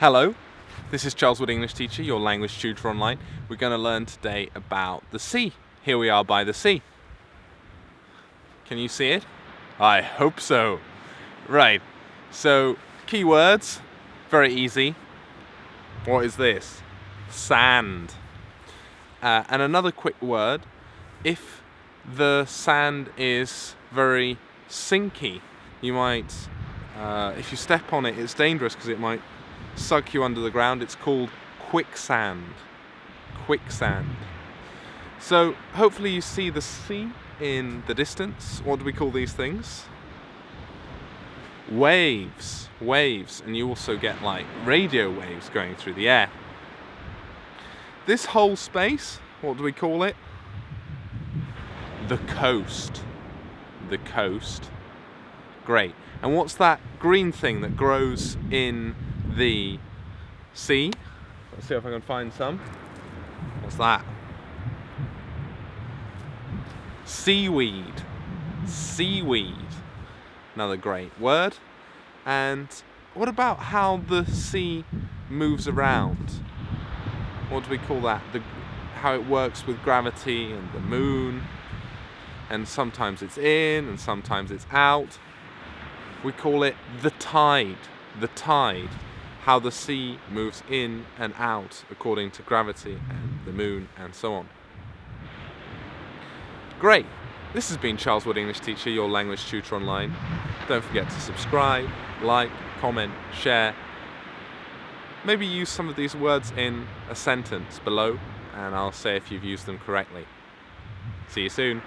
Hello, this is Charles Wood English Teacher, your language tutor online. We're going to learn today about the sea. Here we are by the sea. Can you see it? I hope so. Right, so keywords, very easy. What is this? Sand. Uh, and another quick word, if the sand is very sinky, you might, uh, if you step on it, it's dangerous because it might suck you under the ground. It's called quicksand. Quicksand. So hopefully you see the sea in the distance. What do we call these things? Waves. Waves. And you also get like radio waves going through the air. This whole space, what do we call it? The coast. The coast. Great. And what's that green thing that grows in the sea. Let's see if I can find some. What's that? Seaweed. Seaweed. Another great word. And what about how the sea moves around? What do we call that? The, how it works with gravity and the moon. And sometimes it's in and sometimes it's out. We call it the tide. The tide how the sea moves in and out according to gravity and the moon and so on. Great! This has been Charles Wood English Teacher, your language tutor online. Don't forget to subscribe, like, comment, share. Maybe use some of these words in a sentence below and I'll say if you've used them correctly. See you soon.